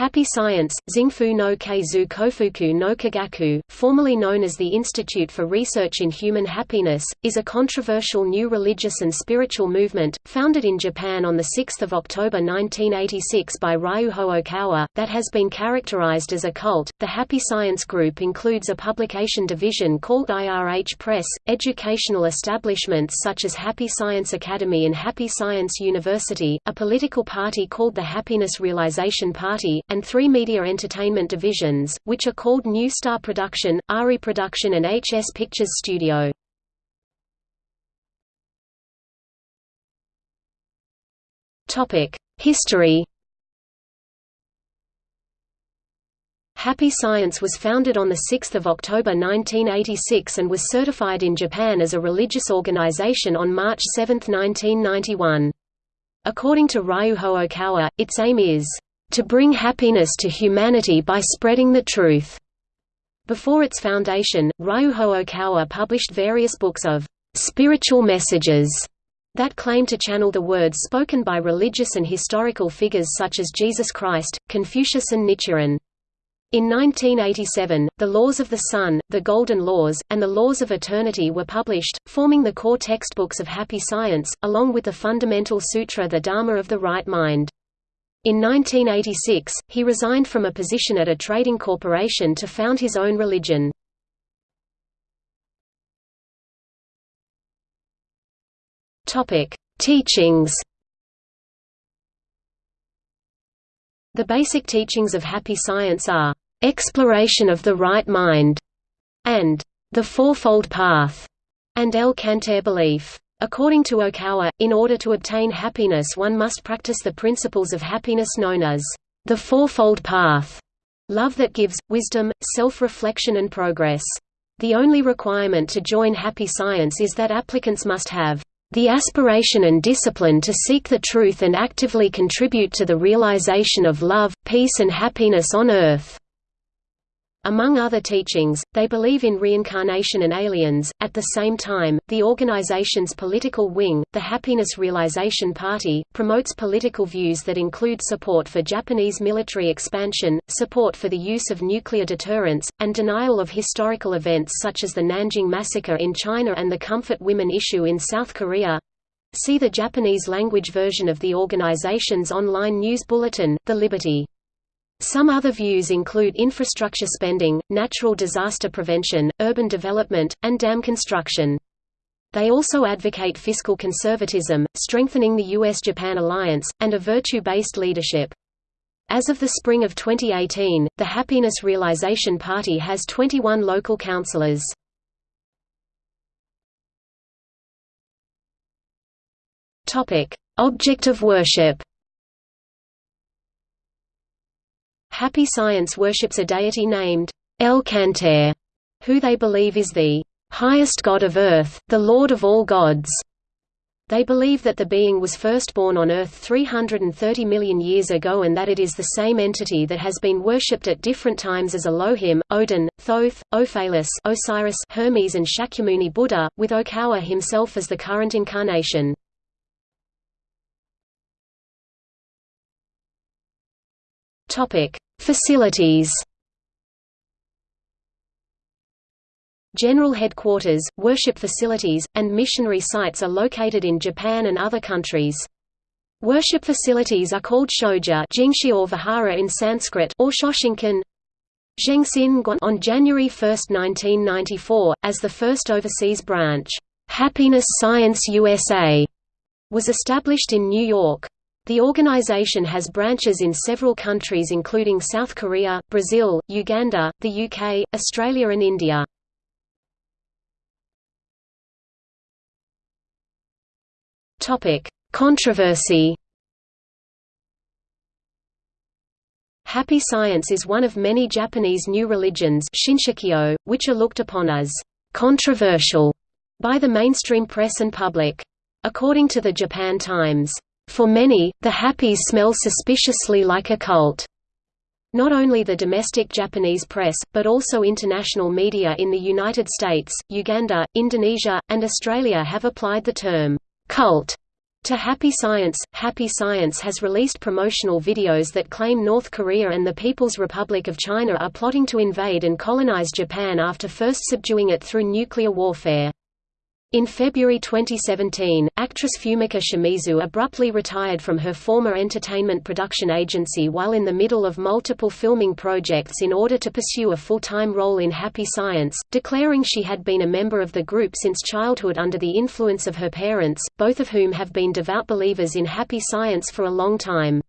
Happy Science, Xingfu no Keizu Kofuku no Kagaku, formerly known as the Institute for Research in Human Happiness, is a controversial new religious and spiritual movement, founded in Japan on 6 October 1986 by Ryuho Okawa, that has been characterized as a cult. The Happy Science Group includes a publication division called IRH Press, educational establishments such as Happy Science Academy and Happy Science University, a political party called the Happiness Realization Party, and three media entertainment divisions, which are called New Star Production, ARI Production and HS Pictures Studio. History Happy Science was founded on 6 October 1986 and was certified in Japan as a religious organization on March 7, 1991. According to Ryuho Okawa, its aim is to bring happiness to humanity by spreading the truth. Before its foundation, Ryuho Okawa published various books of spiritual messages that claim to channel the words spoken by religious and historical figures such as Jesus Christ, Confucius and Nichiren. In 1987, The Laws of the Sun, The Golden Laws, and The Laws of Eternity were published, forming the core textbooks of Happy Science, along with the fundamental sutra The Dharma of the Right Mind. In 1986, he resigned from a position at a trading corporation to found his own religion. Teachings The basic teachings of happy science are, "...exploration of the right mind", and "...the fourfold path", and El Cantare belief. According to Okawa, in order to obtain happiness one must practice the principles of happiness known as the Fourfold Path, love that gives, wisdom, self-reflection and progress. The only requirement to join happy science is that applicants must have the aspiration and discipline to seek the truth and actively contribute to the realization of love, peace and happiness on earth. Among other teachings, they believe in reincarnation and aliens. At the same time, the organization's political wing, the Happiness Realization Party, promotes political views that include support for Japanese military expansion, support for the use of nuclear deterrence, and denial of historical events such as the Nanjing Massacre in China and the Comfort Women issue in South Korea. See the Japanese language version of the organization's online news bulletin, The Liberty. Some other views include infrastructure spending, natural disaster prevention, urban development, and dam construction. They also advocate fiscal conservatism, strengthening the U.S.-Japan alliance, and a virtue-based leadership. As of the spring of 2018, the Happiness Realization Party has 21 local councillors. Object of worship Happy Science worships a deity named El Cantare, who they believe is the highest god of Earth, the Lord of all gods. They believe that the being was first born on Earth 330 million years ago and that it is the same entity that has been worshipped at different times as Elohim, Odin, Thoth, Ophealis Osiris, Hermes and Shakyamuni Buddha, with Okawa himself as the current incarnation. Facilities General headquarters, worship facilities, and missionary sites are located in Japan and other countries. Worship facilities are called shoja jingshi or vihara in Sanskrit or shoshinkan on January 1, 1994, as the first overseas branch, Happiness Science USA, was established in New York. The organization has branches in several countries including South Korea, Brazil, Uganda, the UK, Australia and India. Controversy Happy Science is one of many Japanese new religions Shinshukyo, which are looked upon as «controversial» by the mainstream press and public. According to the Japan Times, for many, the Happies smell suspiciously like a cult. Not only the domestic Japanese press, but also international media in the United States, Uganda, Indonesia, and Australia have applied the term, cult, To Happy Science, Happy Science has released promotional videos that claim North Korea and the People's Republic of China are plotting to invade and colonize Japan after first subduing it through nuclear warfare. In February 2017, actress Fumika Shimizu abruptly retired from her former entertainment production agency while in the middle of multiple filming projects in order to pursue a full-time role in Happy Science, declaring she had been a member of the group since childhood under the influence of her parents, both of whom have been devout believers in Happy Science for a long time.